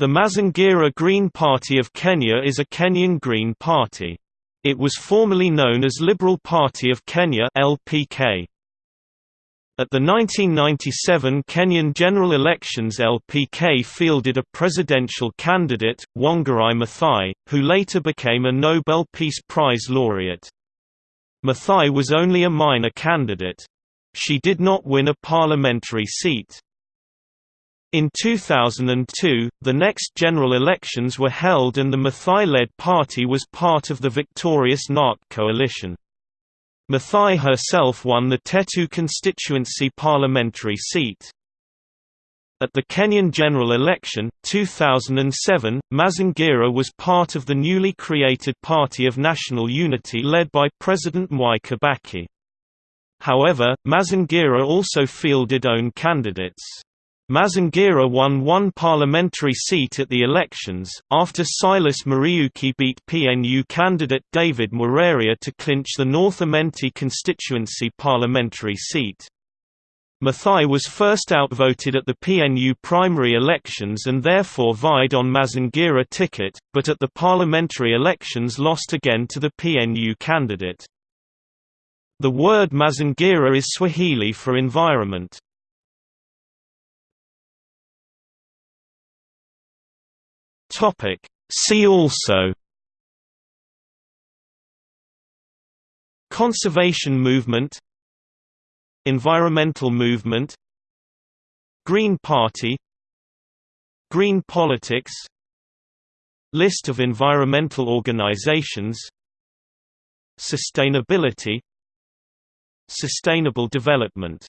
The Mazingira Green Party of Kenya is a Kenyan Green Party. It was formerly known as Liberal Party of Kenya (LPK). At the 1997 Kenyan general elections LPK fielded a presidential candidate, Wangari Maathai, who later became a Nobel Peace Prize laureate. Maathai was only a minor candidate. She did not win a parliamentary seat. In 2002, the next general elections were held and the Maathai-led party was part of the victorious NARC coalition. Maathai herself won the Tetu constituency parliamentary seat. At the Kenyan general election, 2007, Mazingira was part of the newly created Party of National Unity led by President Mwai Kibaki. However, Mazingira also fielded own candidates. Mazingira won one parliamentary seat at the elections, after Silas Muriuki beat PNU candidate David Mwiraria to clinch the North Imenti constituency parliamentary seat. Maathai was first outvoted at the PNU primary elections and therefore vied on Mazingira ticket, but at the parliamentary elections lost again to the PNU candidate. The word Mazingira is Swahili for environment. Topic. See also Conservation movement Environmental movement Green Party Green politics List of environmental organizations Sustainability Sustainable development